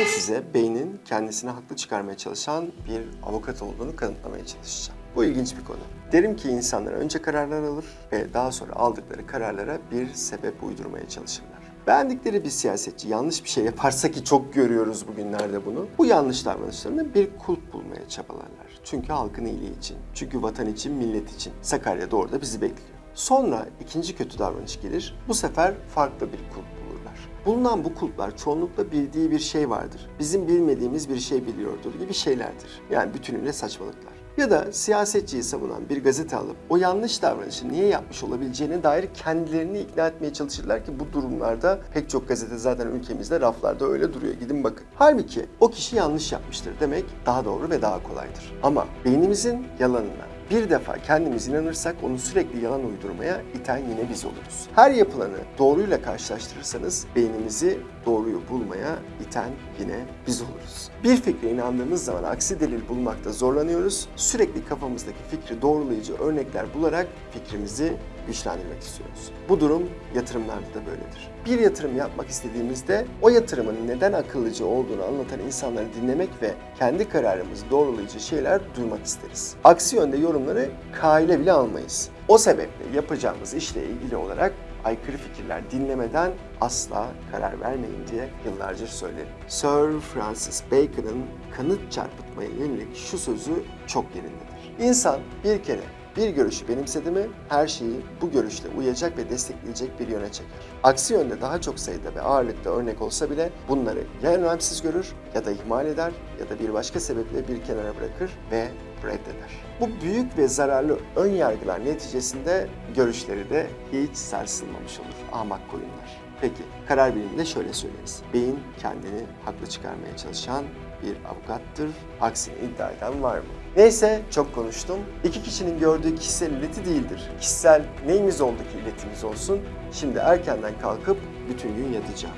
Şimdi size beynin kendisini haklı çıkarmaya çalışan bir avukat olduğunu kanıtlamaya çalışacağım. Bu ilginç bir konu. Derim ki insanlar önce kararlar alır ve daha sonra aldıkları kararlara bir sebep uydurmaya çalışırlar. Beğendikleri bir siyasetçi yanlış bir şey yaparsa ki çok görüyoruz bugünlerde bunu. Bu yanlış davranışlarını bir kulp bulmaya çabalarlar. Çünkü halkın iyiliği için, çünkü vatan için, millet için. Sakarya'da orada bizi bekliyor. Sonra ikinci kötü davranış gelir. Bu sefer farklı bir kulp. Bulunan bu kulplar çoğunlukla bildiği bir şey vardır. Bizim bilmediğimiz bir şey biliyordur gibi şeylerdir. Yani bütünüyle saçmalıklar. Ya da siyasetçiyi savunan bir gazete alıp o yanlış davranışı niye yapmış olabileceğine dair kendilerini ikna etmeye çalışırlar ki bu durumlarda pek çok gazete zaten ülkemizde raflarda öyle duruyor. Gidin bakın. Halbuki o kişi yanlış yapmıştır demek daha doğru ve daha kolaydır. Ama beynimizin yalanına bir defa kendimiz inanırsak onu sürekli yalan uydurmaya iten yine biz oluruz. Her yapılanı doğruyla karşılaştırırsanız beynimizi doğruyu bulmaya iten yine biz oluruz. Bir fikre inandığımız zaman aksi delil bulmakta zorlanıyoruz. Sürekli kafamızdaki fikri doğrulayıcı örnekler bularak fikrimizi güçlendirmek istiyoruz. Bu durum yatırımlarda da böyledir. Bir yatırım yapmak istediğimizde o yatırımın neden akıllıca olduğunu anlatan insanları dinlemek ve kendi kararımızı doğrulayıcı şeyler duymak isteriz. Aksi yönde yorumları kaile bile almayız. O sebeple yapacağımız işle ilgili olarak aykırı fikirler dinlemeden asla karar vermeyin diye yıllarca söylerim. Sir Francis Bacon'ın kanıt çarpıtmaya yönelik şu sözü çok yerindedir. İnsan bir kere bir görüşü benimsedi mi her şeyi bu görüşle uyacak ve destekleyecek bir yöne çeker. Aksi yönde daha çok sayıda ve ağırlıkta örnek olsa bile bunları ya önemsiz görür ya da ihmal eder ya da bir başka sebeple bir kenara bırakır ve reddeder. Bu büyük ve zararlı ön yargılar neticesinde görüşleri de hiç sarsılmamış olur ahmak koyunlar. Peki karar biliminde şöyle söyleriz. Beyin kendini haklı çıkarmaya çalışan bir avukattır. Aksini iddia eden var mı? Neyse çok konuştum. İki kişinin gördüğü kişisel ileti değildir. Kişisel neyimiz oldu ki iletimiz olsun. Şimdi erkenden kalkıp bütün gün yatacağım.